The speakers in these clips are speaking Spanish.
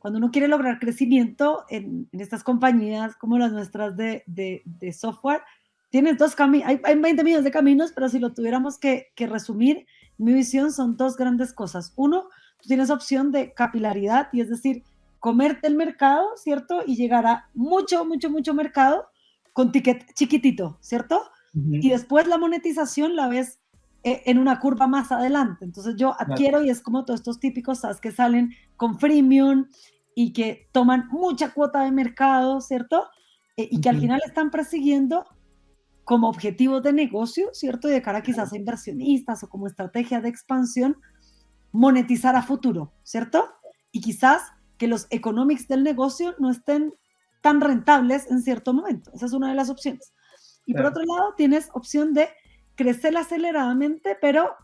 cuando uno quiere lograr crecimiento en, estas compañías como las nuestras de, de, software, tienes dos caminos, hay, hay, 20 millones de caminos, pero si lo tuviéramos que, que resumir, mi visión son dos grandes cosas. Uno, tú tienes opción de capilaridad, y es decir, comerte el mercado, ¿cierto? Y llegar a mucho, mucho, mucho mercado con ticket chiquitito, ¿cierto? Y después la monetización la ves en una curva más adelante. Entonces yo adquiero y es como todos estos típicos ¿sabes? que salen con freemium y que toman mucha cuota de mercado, ¿cierto? Eh, y que al final están persiguiendo como objetivo de negocio, ¿cierto? Y de cara quizás a inversionistas o como estrategia de expansión, monetizar a futuro, ¿cierto? Y quizás que los economics del negocio no estén tan rentables en cierto momento. Esa es una de las opciones. Y por otro lado, tienes opción de crecer aceleradamente, pero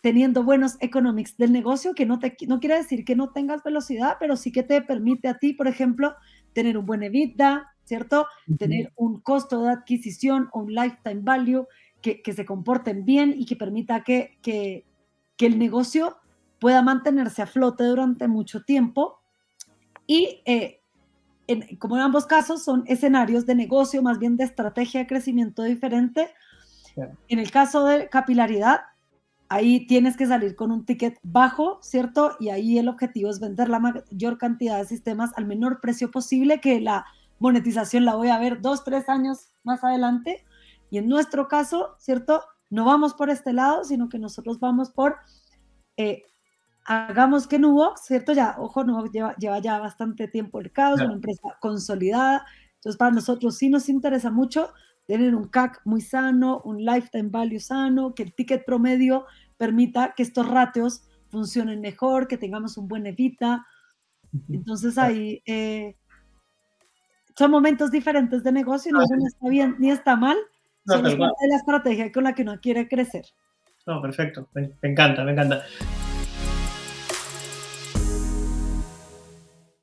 teniendo buenos economics del negocio, que no, te, no quiere decir que no tengas velocidad, pero sí que te permite a ti, por ejemplo, tener un buen EBITDA, ¿cierto? Tener un costo de adquisición o un lifetime value que, se comporten bien y que permita que, que, el negocio pueda mantenerse a flote durante mucho tiempo. Y eh, como en ambos casos son escenarios de negocio, más bien de estrategia de crecimiento diferente. En el caso de capilaridad, ahí tienes que salir con un ticket bajo, ¿cierto? Y ahí el objetivo es vender la mayor cantidad de sistemas al menor precio posible, que la monetización la voy a ver dos, tres años más adelante. Y en nuestro caso, ¿cierto? No vamos por este lado, sino que nosotros vamos por, eh, hagamos que Nubox, ¿cierto? Ya, ojo, Nubox lleva, lleva ya bastante tiempo el caos, una empresa consolidada. Entonces, para nosotros sí nos interesa mucho tener un CAC muy sano, un lifetime value sano, que el ticket promedio permita que estos ratios funcionen mejor, que tengamos un buen evita. Entonces ahí eh, son momentos diferentes de negocio, no está bien ni está mal, no, es parte de la estrategia con la que uno quiere crecer. No, perfecto, me, encanta, me encanta.